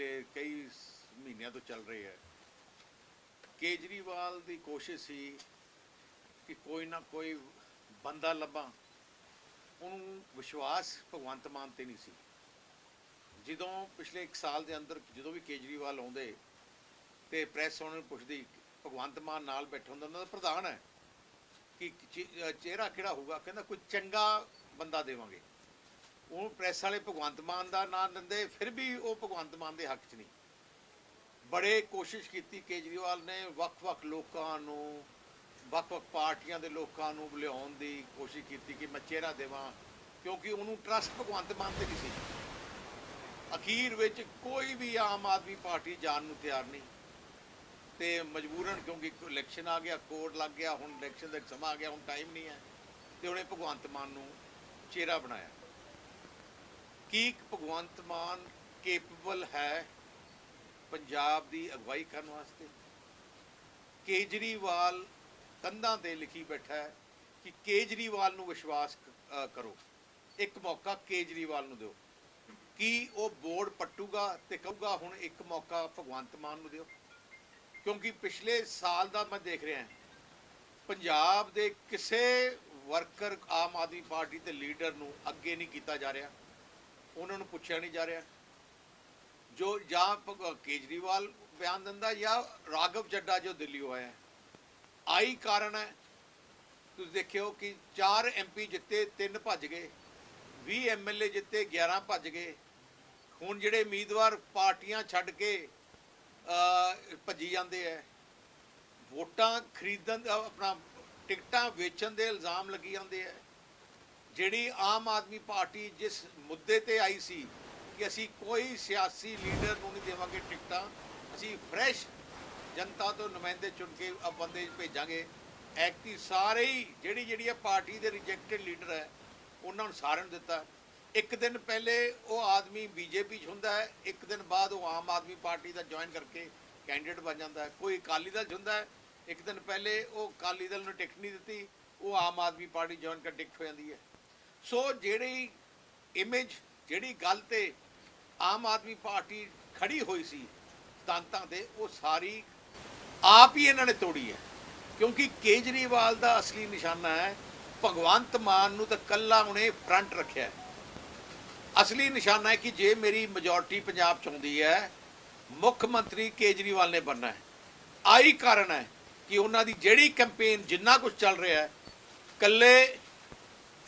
ਪਿਛਲੇ ਕਈ ਮਹੀਨਿਆਂ ਤੋਂ ਚੱਲ ਰਹੀ ਹੈ। ਕੇਜਰੀਵਾਲ ਦੀ ਕੋਸ਼ਿਸ਼ ਸੀ ਕਿ ਕੋਈ ਨਾ ਕੋਈ ਬੰਦਾ ਲੱਭਾਂ। ਉਹਨੂੰ ਵਿਸ਼ਵਾਸ ਭਗਵੰਤ ਮਾਨ ਤੇ ਨਹੀਂ ਸੀ। ਜਦੋਂ ਪਿਛਲੇ 1 ਸਾਲ ਦੇ ਅੰਦਰ ਜਦੋਂ ਵੀ ਕੇਜਰੀਵਾਲ ਆਉਂਦੇ ਤੇ ਪ੍ਰੈਸ ਉਹਨਾਂ ਨੂੰ ਪੁੱਛਦੀ, ਭਗਵੰਤ ਮਾਨ ਨਾਲ ਬੈਠਾ ਹੁੰਦਾ, ਉਹਨਾਂ ਦਾ ਪ੍ਰਧਾਨ ਹੈ ਕਿ ਚਿਹਰਾ ਕਿਹੜਾ ਹੋਊਗਾ? ਕਹਿੰਦਾ, ਕੋਈ ਚੰਗਾ ਬੰਦਾ ਦੇਵਾਂਗੇ। ਉਹ ਪ੍ਰੈਸ ਵਾਲੇ ਭਗਵੰਤ ਮਾਨ ਦਾ ਨਾਂ ਦਿੰਦੇ, ਫਿਰ ਵੀ ਉਹ ਭਗਵੰਤ ਮਾਨ ਦੇ ਹੱਕ 'ਚ ਨਹੀਂ। ਬੜੇ ਕੋਸ਼ਿਸ਼ ਕੀਤੀ ਕੇਜਰੀਵਾਲ ਨੇ ਵੱਖ-ਵੱਖ ਲੋਕਾਂ ਨੂੰ, ਵੱਖ-ਵੱਖ ਪਾਰਟੀਆਂ ਦੇ ਲੋਕਾਂ ਨੂੰ ਲਿਆਉਣ ਦੀ ਕੋਸ਼ਿਸ਼ ਕੀਤੀ ਕਿ ਮੈਂ ਚਿਹਰਾ ਦੇਵਾਂ, ਕਿਉਂਕਿ ਉਹਨੂੰ ਟਰਸਟ ਭਗਵੰਤ ਮਾਨ ਤੇ ਨਹੀਂ ਸੀ ਅਖੀਰ ਵਿੱਚ ਕੋਈ ਵੀ ਆਮ ਆਦਮੀ ਪਾਰਟੀ ਜਾਣ ਨੂੰ ਤਿਆਰ ਨਹੀਂ। ਤੇ ਮਜਬੂਰਨ ਕਿਉਂਕਿ ਇਲੈਕਸ਼ਨ ਆ ਗਿਆ, ਕੋਰਟ ਲੱਗ ਗਿਆ, ਹੁਣ ਇਲੈਕਸ਼ਨ ਦਾ ਸਮਾਂ ਆ ਗਿਆ, ਹੁਣ ਟਾਈਮ ਨਹੀਂ ਹੈ। ਤੇ ਉਹਨੇ ਭਗਵੰਤ ਮਾਨ ਨੂੰ ਚਿਹਰਾ ਬਣਾਇਆ। ਕੀ ਭਗਵੰਤ ਮਾਨ ਕੇਪੇਬਲ ਹੈ ਪੰਜਾਬ ਦੀ ਅਗਵਾਈ ਕਰਨ ਵਾਸਤੇ? ਕੇਜਰੀਵਾਲ ਕੰਧਾਂ ਤੇ ਲਿਖੀ ਬੈਠਾ ਹੈ ਕਿ ਕੇਜਰੀਵਾਲ ਨੂੰ ਵਿਸ਼ਵਾਸ ਕਰੋ। ਇੱਕ ਮੌਕਾ ਕੇਜਰੀਵਾਲ ਨੂੰ ਦਿਓ। ਕੀ ਉਹ ਬੋਰਡ ਪੱਟੂਗਾ ਤੇ ਕਹੂਗਾ, ਹੁਣ ਇੱਕ ਮੌਕਾ ਭਗਵੰਤ ਮਾਨ ਨੂੰ ਦਿਓ? ਕਿਉਂਕਿ ਪਿਛਲੇ ਸਾਲ ਦਾ ਮੈਂ ਦੇਖ ਰਿਹਾ ਪੰਜਾਬ ਦੇ ਕਿਸੇ ਵਰਕਰ ਆਮ ਆਦਮੀ ਪਾਰਟੀ ਦੇ ਲੀਡਰ ਨੂੰ ਅੱਗੇ ਨਹੀਂ ਕੀਤਾ ਜਾ ਰਿਹਾ। ਉਹਨਾਂ ਨੂੰ ਪੁੱਛਿਆ ਨਹੀਂ ਜਾ ਰਿਹਾ। ਜੋ ਜਾਂ ਭਗ- ਕੇਜਰੀਵਾਲ ਬਿਆਨ ਦਿੰਦਾ ਜਾਂ ਰਾਘਵ ਚੱਡਾ ਜੋ ਦਿੱਲੀ ਆਇਆ ਆਈ ਕਾਰਨ ਹੈ। ਤੁਸੀਂ ਦੇਖਿਓ ਕਿ 4 ਐਮਪੀ ਜਿੱਤੇ 3 ਭੱਜ ਗਏ। 20 ਐਮਐਲਏ ਜਿੱਤੇ 11 ਭੱਜ ਗਏ। ਹੁਣ ਜਿਹੜੇ ਉਮੀਦਵਾਰ ਪਾਰਟੀਆਂ ਛੱਡ ਕੇ ਭੱਜੀ ਜਾਂਦੇ ਐ ਵੋਟਾਂ ਖਰੀਦਣ ਦਾ ਆਪਣਾ, ਟਿਕਟਾਂ ਵੇਚਣ ਦੇ ਇਲਜ਼ਾਮ ਲੱਗੀ ਜਾਂਦੇ ਐ ਜਿਹੜੀ ਆਮ ਆਦਮੀ ਪਾਰਟੀ ਜਿਸ ਮੁੱਦੇ ਤੇ ਆਈ ਸੀ ਕਿ ਅਸੀਂ ਕੋਈ ਸਿਆਸੀ ਲੀਡਰ ਨੂੰ ਨਹੀਂ ਦੇਵਾਂਗੇ ਟਿਕਟਾਂ, ਅਸੀਂ ਫਰੈਸ਼ ਜਨਤਾ ਤੋਂ ਨੁਮਾਇੰਦੇ ਚੁਣ ਕੇ ਆ ਬੰਦੇ ਭੇਜਾਂਗੇ। ਐਕਟੀ ਸਾਰੇ ਹੀ ਜਿਹੜੀ ਜਿਹੜੀ ਆ ਪਾਰਟੀ ਦੇ ਰਿਜੈਕਟਡ ਲੀਡਰ ਹੈ, ਉਹਨਾਂ ਨੂੰ ਸਾਰਿਆਂ ਨੂੰ ਦਿੱਤਾ। ਇੱਕ ਦਿਨ ਪਹਿਲੇ ਉਹ ਆਦਮੀ ਬੀਜੇਪੀ 'ਚ ਹੁੰਦਾ ਹੈ, ਇੱਕ ਦਿਨ ਬਾਅਦ ਉਹ ਆਮ ਆਦਮੀ ਪਾਰਟੀ ਦਾ ਜੁਆਇਨ ਕਰਕੇ ਕੈਂਡੀਡੇਟ ਬਣ ਜਾਂਦਾ ਹੈ। ਕੋਈ ਅਕਾਲੀ ਦਲ 'ਚ ਹੁੰਦਾ ਹੈ, ਇੱਕ ਦਿਨ ਪਹਿਲੇ ਉਹ ਅਕਾਲੀ ਦਲ ਨੂੰ ਟਿਕਟ ਨਹੀਂ ਦਿੱਤੀ, ਉਹ ਆਮ ਆਦਮੀ ਪਾਰਟੀ ਜੁਆਇਨ ਕਰ ਟਿਕਟ ਹੋ ਜਾਂਦੀ ਹੈ। ਸੋ ਜਿਹੜੀ ਇਮੇਜ ਜਿਹੜੀ ਗੱਲ ਤੇ ਆਮ ਆਦਮੀ ਪਾਰਟੀ ਖੜੀ ਹੋਈ ਸੀ ਸਿਧਾਂਤਾਂ ਤੇ, ਉਹ ਸਾਰੀ ਆਪ ਹੀ ਇਹਨਾਂ ਨੇ ਤੋੜੀ ਹੈ। ਕਿਉਂਕਿ ਕੇਜਰੀਵਾਲ ਦਾ ਅਸਲੀ ਨਿਸ਼ਾਨਾ ਹੈ, ਭਗਵੰਤ ਮਾਨ ਨੂੰ ਤਾਂ ਕੱਲਾ ਉਹਨੇ ਫਰੰਟ ਰੱਖਿਆ ਹੈ। ਅਸਲੀ ਨਿਸ਼ਾਨਾ ਹੈ ਕਿ ਜੇ ਮੇਰੀ ਮੈਜੋਰਟੀ ਪੰਜਾਬ ਚ ਆਉਂਦੀ ਹੈ, ਮੁੱਖ ਮੰਤਰੀ ਕੇਜਰੀਵਾਲ ਨੇ ਬਣਨਾ ਹੈ। ਆਈ ਕਾਰਨ ਹੈ ਕਿ ਉਹਨਾਂ ਦੀ ਜਿਹੜੀ ਕੈਂਪੇਨ ਜਿੰਨਾ ਕੁਝ ਚੱਲ ਰਿਹਾ ਹੈ ਕੱਲੇ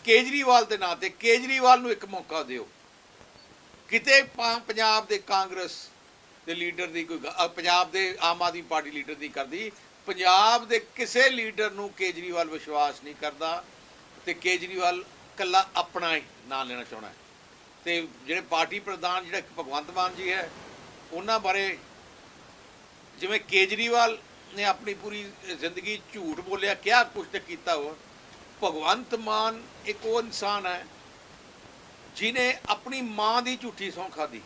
ਕੇਜਰੀਵਾਲ ਦੇ ਨਾਂ ਤੇ, ਕੇਜਰੀਵਾਲ ਨੂੰ ਇੱਕ ਮੌਕਾ ਦਿਓ। ਕਿਤੇ ਪਾ- ਪੰਜਾਬ ਦੇ ਕਾਂਗਰਸ ਦੇ ਲੀਡਰ ਦੀ ਕੋਈ ਪੰਜਾਬ ਦੇ ਆਮ ਆਦਮੀ ਪਾਰਟੀ ਲੀਡਰ ਦੀ ਕਰਦੀ। ਪੰਜਾਬ ਦੇ ਕਿਸੇ ਲੀਡਰ ਨੂੰ ਕੇਜਰੀਵਾਲ ਵਿਸ਼ਵਾਸ ਨਹੀਂ ਕਰਦਾ ਤੇ ਕੇਜਰੀਵਾਲ ਕੱਲਾ ਆਪਣਾ ਹੀ ਨਾਂ ਲੈਣਾ ਚਾਹੁੰਦਾ ਹੈ। ਤੇ ਜਿਹੜੇ ਪਾਰਟੀ ਪ੍ਰਧਾਨ, ਜਿਹੜਾ ਭਗਵੰਤ ਮਾਨ ਜੀ ਹੈ, ਉਹਨਾਂ ਬਾਰੇ ਜਿਵੇਂ ਕੇਜਰੀਵਾਲ ਨੇ ਆਪਣੀ ਪੂਰੀ ਜ਼ਿੰਦਗੀ ਝੂਠ ਬੋਲਿਆ ਕਿਹਾ ਕੁਛ ਤੇ ਕੀਤਾ ਹੋ ਭਗਵੰਤ ਮਾਨ ਇੱਕ ਉਹ ਇਨਸਾਨ ਹੈ ਜਿਨੇ ਆਪਣੀ ਮਾਂ ਦੀ ਝੂਠੀ ਸੌਂ ਖਾਦੀ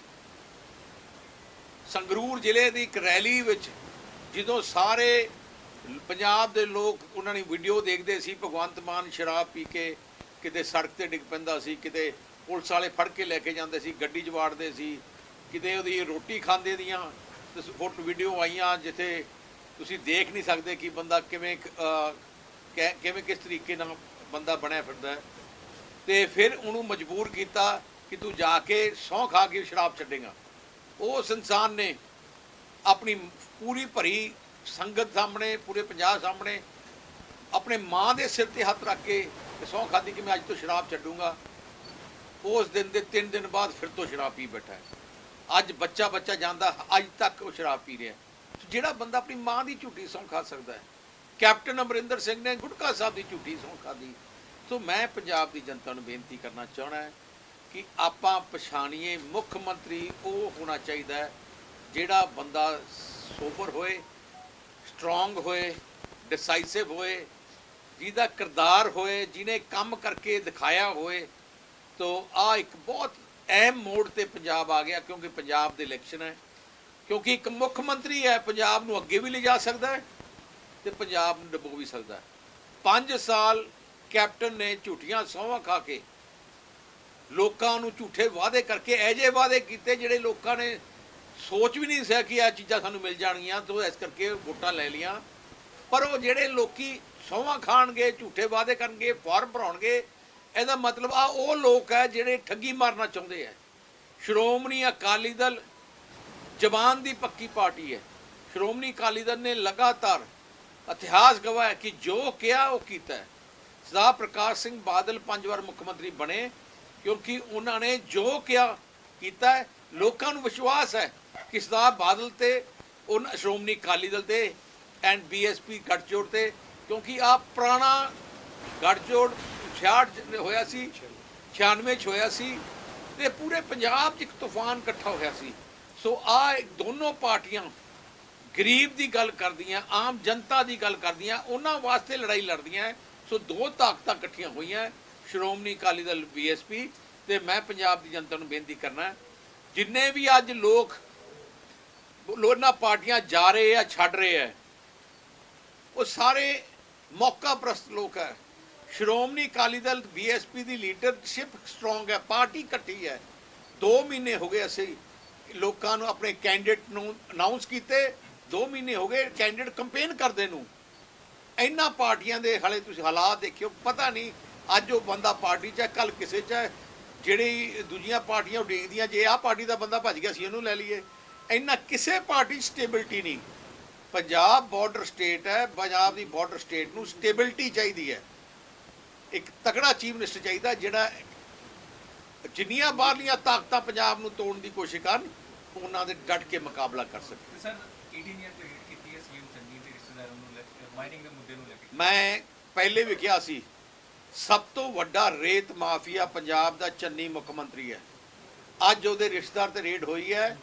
ਸੰਗਰੂਰ ਜ਼ਿਲ੍ਹੇ ਦੀ ਇੱਕ ਰੈਲੀ ਵਿੱਚ ਜਦੋਂ ਸਾਰੇ ਪੰਜਾਬ ਦੇ ਲੋਕ ਉਹਨਾਂ ਦੀ ਵੀਡੀਓ ਦੇਖਦੇ ਸੀ ਭਗਵੰਤ ਮਾਨ ਸ਼ਰਾਬ ਪੀ ਕੇ ਕਿਤੇ ਸੜਕ ਤੇ ਡਿੱਗ ਪੈਂਦਾ ਸੀ, ਕਿਤੇ ਪੁਲਿਸ ਵਾਲੇ ਫੜ ਕੇ ਲੈ ਕੇ ਜਾਂਦੇ ਸੀ, ਗੱਡੀ 'ਚ ਵਾੜਦੇ ਸੀ, ਕਿਤੇ ਉਹਦੀ ਰੋਟੀ ਖਾਂਦੇ ਦੀਆਂ ਤੁਸੀਂ ਫੋਟੋ ਵੀਡੀਓ ਆਈਆਂ ਜਿੱਥੇ ਤੁਸੀਂ ਦੇਖ ਨਹੀਂ ਸਕਦੇ ਕਿ ਬੰਦਾ ਕਿਵੇਂ ਕਿਵੇਂ ਕਿਸ ਤਰੀਕੇ ਨਾਲ ਬੰਦਾ ਬਣਿਆ ਫਿਰਦਾ ਹੈ। ਤੇ ਫਿਰ ਉਹਨੂੰ ਮਜਬੂਰ ਕੀਤਾ ਕਿ ਤੂੰ ਜਾ ਕੇ ਸਹੁੰ ਖਾ ਕੇ ਸ਼ਰਾਬ ਛੱਡੇਗਾ। ਉਸ ਇਨਸਾਨ ਨੇ ਆਪਣੀ ਪੂਰੀ ਭਰੀ ਸੰਗਤ ਸਾਹਮਣੇ, ਪੂਰੇ ਪੰਜਾਬ ਸਾਹਮਣੇ, ਆਪਣੇ ਮਾਂ ਦੇ ਸਿਰ ਤੇ ਹੱਥ ਰੱਖ ਕੇ ਸਹੁੰ ਖਾਦੀ ਕਿ ਮੈਂ ਅੱਜ ਤੋਂ ਸ਼ਰਾਬ ਛੱਡੂੰਗਾ। ਉਸ ਦਿਨ ਦੇ 3 ਦਿਨ ਬਾਅਦ ਫਿਰ ਤੋਂ ਸ਼ਰਾਬ ਪੀ ਬੈਠਾ ਹੈ। ਅੱਜ ਬੱਚਾ ਬੱਚਾ ਜਾਂਦਾ, ਅੱਜ ਤੱਕ ਉਹ ਸ਼ਰਾਬ ਪੀ ਰਿਹਾ ਜਿਹੜਾ ਬੰਦਾ ਆਪਣੀ ਮਾਂ ਦੀ ਝੂਠੀ ਸਹੁੰ ਖਾ ਸਕਦਾ ਹੈ। ਕੈਪਟਨ ਅਮਰਿੰਦਰ ਸਿੰਘ ਨੇ ਗੁਟਕਾ ਸਾਹਿਬ ਦੀ ਝੂਠੀ ਸਹੁੰ ਖਾਦੀ ਸੋ ਮੈਂ ਪੰਜਾਬ ਦੀ ਜਨਤਾ ਨੂੰ ਬੇਨਤੀ ਕਰਨਾ ਚਾਹਣਾ ਹੈ ਕਿ ਆਪਾਂ ਪਛਾਣੀਏ, ਮੁੱਖ ਮੰਤਰੀ ਉਹ ਹੋਣਾ ਚਾਹੀਦਾ ਹੈ ਜਿਹੜਾ ਬੰਦਾ ਸੋਬਰ ਹੋਏ ਸਟਰੋਂਗ ਹੋਏ ਡਿਸਾਈਸਿਵ ਹੋਏ, ਜਿਹਦਾ ਕਿਰਦਾਰ ਹੋਏ, ਜਿਹਨੇ ਕੰਮ ਕਰਕੇ ਦਿਖਾਇਆ ਹੋਏ। ਤੋ ਆ ਇੱਕ ਬਹੁਤ ਅਹਿਮ ਮੋੜ ਤੇ ਪੰਜਾਬ ਆ ਗਿਆ ਕਿਉਂਕਿ ਪੰਜਾਬ ਦੇ ਇਲੈਕਸ਼ਨ ਹੈ। ਕਿਉਂਕਿ ਇੱਕ ਮੁੱਖ ਮੰਤਰੀ ਹੈ, ਪੰਜਾਬ ਨੂੰ ਅੱਗੇ ਵੀ ਲਿਜਾ ਸਕਦਾ ਹੈ। ਤੇ ਪੰਜਾਬ ਨੂੰ ਡਬੋ ਵੀ ਸਕਦਾ। ਹੈ 5 ਸਾਲ ਕੈਪਟਨ ਨੇ ਝੂਠੀਆਂ ਸਹੁੰਆਂ ਖਾ ਕੇ ਲੋਕਾਂ ਨੂੰ ਝੂਠੇ ਵਾਅਦੇ ਕਰਕੇ ਐਜੇ ਵਾਅਦੇ ਕੀਤੇ ਜਿਹੜੇ ਲੋਕਾਂ ਨੇ ਸੋਚ ਵੀ ਨਹੀਂ ਸੀ ਕਿ ਇਹ ਚੀਜ਼ਾਂ ਸਾਨੂੰ ਮਿਲ ਜਾਣਗੀਆਂ, ਤੋਂ ਇਸ ਕਰਕੇ ਵੋਟਾਂ ਲੈ ਲੀਆਂ ਪਰ ਉਹ ਜਿਹੜੇ ਲੋਕੀ ਸੌਹਾਂ ਖਾਣਗੇ, ਝੂਠੇ ਵਾਅਦੇ ਕਰਨਗੇ ਫਾਰਮ ਭਰਾਉਣਗੇ, ਇਹਦਾ ਮਤਲਬ ਆ ਉਹ ਲੋਕ ਹੈ ਜਿਹੜੇ ਠੱਗੀ ਮਾਰਨਾ ਚਾਹੁੰਦੇ ਆ। ਸ਼੍ਰੋਮਣੀ ਅਕਾਲੀ ਦਲ ਜਵਾਨ ਦੀ ਪੱਕੀ ਪਾਰਟੀ ਹੈ। ਸ਼੍ਰੋਮਣੀ ਅਕਾਲੀ ਦਲ ਨੇ ਲਗਾਤਾਰ ਇਤਿਹਾਸ ਗਵਾਹ ਹੈ ਕਿ ਜੋ ਕਿਹਾ ਉਹ ਕੀਤਾ ਸਰਦਾਰ ਪ੍ਰਕਾਸ਼ ਸਿੰਘ ਬਾਦਲ ਪੰਜ ਵਾਰ ਮੁੱਖ ਮੰਤਰੀ ਬਣੇ ਕਿਉਂਕਿ ਉਹਨਾਂ ਨੇ ਜੋ ਕਿਹਾ ਕੀਤਾ ਲੋਕਾਂ ਨੂੰ ਵਿਸ਼ਵਾਸ ਹੈ ਕਿ ਸਰਦਾਰ ਬਾਦਲ ਤੇ ਉਹਨਾਂ ਸ਼੍ਰੋਮਣੀ ਅਕਾਲੀ ਦਲ ਤੇ ਐਂਡ ਬੀਐਸਪੀ ਗੱਠਜੋੜ ਤੇ, ਕਿਉਂਕਿ ਆ ਪੁਰਾਣਾ ਗੱਠਜੋੜ 66 ਚ ਹੋਇਆ ਸੀ 96 ਚ ਹੋਇਆ ਸੀ ਤੇ ਪੂਰੇ ਪੰਜਾਬ 'ਚ ਇੱਕ ਤੂਫਾਨ ਇਕੱਠਾ ਹੋਇਆ ਸੀ। ਸੋ ਆ ਦੋਨੋਂ ਪਾਰਟੀਆਂ ਗਰੀਬ ਦੀ ਗੱਲ ਕਰਦੀਆਂ, ਆਮ ਜਨਤਾ ਦੀ ਗੱਲ ਕਰਦੀਆਂ, ਉਹਨਾਂ ਵਾਸਤੇ ਲੜਾਈ ਲੜਦੀਆਂ ਸੋ ਦੋ ਤਾਕਤਾਂ ਇਕੱਠੀਆਂ ਹੋਈਆਂ ਸ਼੍ਰੋਮਣੀ ਅਕਾਲੀ ਦਲ ਬੀਐਸਪੀ ਤੇ ਮੈਂ ਪੰਜਾਬ ਦੀ ਜਨਤਾ ਨੂੰ ਬੇਨਤੀ ਕਰਨਾ ਜਿੰਨੇ ਵੀ ਅੱਜ ਲੋਕ ਲੋਨਾਂ ਪਾਰਟੀਆਂ ਜਾ ਰਹੇ ਆ ਛੱਡ ਰਹੇ ਆ ਉਹ ਸਾਰੇ ਮੌਕਾ ਪ੍ਰਸਤ ਲੋਕ ਹੈ ਸ਼੍ਰੋਮਣੀ ਅਕਾਲੀ ਦਲ ਬੀਐਸਪੀ ਦੀ ਲੀਡਰਸ਼ਿਪ ਸਟਰੋਂਗ ਹੈ ਪਾਰਟੀ ਇਕੱਠੀ ਹੈ 2 ਮਹੀਨੇ ਹੋ ਗਏ ਅਸੀਂ ਲੋਕਾਂ ਨੂੰ, ਆਪਣੇ ਕੈਂਡੀਡੇਟ ਨੂੰ ਅਨਾਉਂਸ ਕੀਤੇ 2 ਮਹੀਨੇ ਹੋ ਗਏ ਕੈਂਡੀਡੇਟ ਕੰਪੇਨ ਕਰਦੇ ਨੂੰ। ਇਹਨਾਂ ਪਾਰਟੀਆਂ ਦੇ ਹਾਲੇ ਤੁਸੀਂ ਹਾਲਾਤ ਦੇਖਿਓ, ਪਤਾ ਨਹੀਂ ਅੱਜ ਉਹ ਬੰਦਾ ਪਾਰਟੀ 'ਚ ਹੈ ਕੱਲ ਕਿਸੇ 'ਚ ਹੈ। ਜਿਹੜੀ ਦੂਜੀਆਂ ਪਾਰਟੀਆਂ ਉਡੀਕਦੀਆਂ, ਜੇ ਆਹ ਪਾਰਟੀ ਦਾ ਬੰਦਾ ਭੱਜ ਗਿਆ ਸੀ ਇਹਨੂੰ ਲੈ ਲਈਏ। ਇੰਨਾ ਕਿਸੇ ਪਾਰਟੀ 'ਚ ਸਟੇਬਿਲਿਟੀ ਨਹੀਂ। ਪੰਜਾਬ ਬਾਰਡਰ ਸਟੇਟ ਹੈ, ਪੰਜਾਬ ਦੀ ਬਾਰਡਰ ਸਟੇਟ ਨੂੰ ਸਟੇਬਿਲਟੀ ਚਾਹੀਦੀ ਹੈ। ਇੱਕ ਤਕੜਾ ਚੀਫ ਮਿਨਿਸਟਰ ਚਾਹੀਦਾ, ਜਿਹੜਾ ਜਿੰਨੀਆਂ ਬਾਹਰਲੀਆਂ ਤਾਕਤਾਂ ਪੰਜਾਬ ਨੂੰ ਤੋੜਨ ਦੀ ਕੋਸ਼ਿਸ਼ ਕਰਨ, ਉਹਨਾਂ ਦੇ ਡਟ ਕੇ ਮੁਕਾਬਲਾ ਕਰ ਸਕੇ। ਸਰ 18 ਇਅਰ ਤੇ ਕੀਤੀ ਹੈ ਸੀਐਮ ਚੰਨੀ ਦੇ ਰਿਸ਼ਤੇਦਾਰਾਂ ਨੂੰ ਲੈ ਕੇ ਮਾਈਨਿੰਗ ਦੇ ਮੁੱਦੇ ਨੂੰ ਲੈ ਕੇ। ਮੈਂ ਪਹਿਲੇ ਵੀ ਕਿਹਾ ਸੀ, ਸਭ ਤੋਂ ਵੱਡਾ ਰੇਤ ਮਾਫੀਆ ਪੰਜਾਬ ਦਾ ਚੰਨੀ ਮੁੱਖ ਮੰਤਰੀ ਹੈ। ਅੱਜ ਉਹਦੇ ਰਿਸ਼ਤੇਦਾਰ ਤੇ ਰੇਡ ਹੋਈ ਹੈ।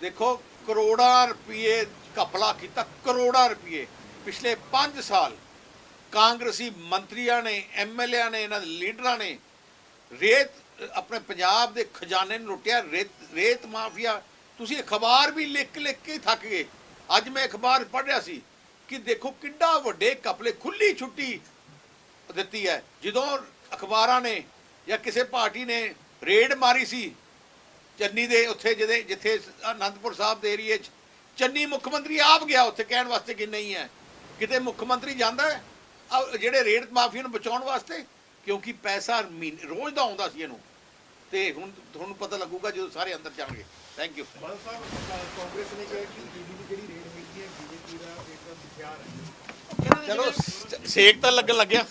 ਦੇਖੋ, ਕਰੋੜਾਂ ਰੁਪਏ ਘਪਲਾ ਕੀਤਾ, ਕਰੋੜਾਂ ਰੁਪਏ। ਪਿਛਲੇ 5 ਸਾਲ ਕਾਂਗਰਸੀ ਮੰਤਰੀਆਂ ਨੇ ਐਮਐਲਏਆਂ ਨੇ, ਇਹਨਾਂ ਦੇ ਲੀਡਰਾਂ ਨੇ ਰੇਤ ਆਪਣੇ ਪੰਜਾਬ ਦੇ ਖਜ਼ਾਨੇ ਨੂੰ ਲੁੱਟਿਆ। ਰੇਤ ਰੇਤ ਮਾਫੀਆ, ਤੁਸੀਂ ਅਖਬਾਰ ਵੀ ਲਿਖ ਲਿਖ ਕੇ ਹੀ ਥੱਕ ਗਏ। ਅੱਜ ਮੈਂ ਅਖਬਾਰ ਪੜ੍ਹ ਰਿਹਾ ਸੀ ਕਿ ਦੇਖੋ ਕਿੱਡਾ ਵੱਡੇ ਕਪਲੇ ਖੁੱਲੀ ਛੁੱਟੀ ਦਿੱਤੀ ਹੈ। ਜਦੋਂ ਅਖਬਾਰਾਂ ਨੇ ਜਾਂ ਕਿਸੇ ਪਾਰਟੀ ਨੇ ਰੇਡ ਮਾਰੀ ਸੀ ਚੰਨੀ ਦੇ ਉੱਥੇ, ਜਿਹਦੇ ਜਿੱਥੇ ਆਨੰਦਪੁਰ ਸਾਹਿਬ ਦੇ ਏਰੀਏ 'ਚ, ਚੰਨੀ ਮੁੱਖ ਮੰਤਰੀ ਆਪ ਗਿਆ ਉੱਥੇ ਕਹਿਣ ਵਾਸਤੇ ਕਿ ਨਹੀਂ ਹੈ। ਕਿਤੇ ਮੁੱਖ ਮੰਤਰੀ ਜਾਂਦਾ ਹੈ ਜਿਹੜੇ ਰੇਡ ਮਾਫੀਆ ਨੂੰ ਬਚਾਉਣ ਵਾਸਤੇ? ਕਿਉਂਕਿ ਪੈਸਾ ਮਹੀਨੇ- ਰੋਜ਼ ਦਾ ਆਉਂਦਾ ਸੀ ਇਹਨੂੰ। ਤੇ ਹੁਣ ਤੁਹਾਨੂੰ ਪਤਾ ਲੱਗੂਗਾ ਜਦੋਂ ਸਾਰੇ ਅੰਦਰ ਜਾਣਗੇ। ਥੈਂਕ ਯੂ ਬਾਦਲ ਸਾਹਿਬ ਕਾਂਗਰਸ ਨੇ ਕਿਹਾ ਕਿ ਦੀ ਜਿਹੜੀ ਰੇਡ ਹੋਈ ਹੈ ਬੀਜੇਪੀ ਦਾ ਇੱਕ ਹਥਿਆਰ ਹੈ। ਚਲੋ ਸੇਕ ਤਾਂ ਲੱਗਣ ਲੱਗਿਆ।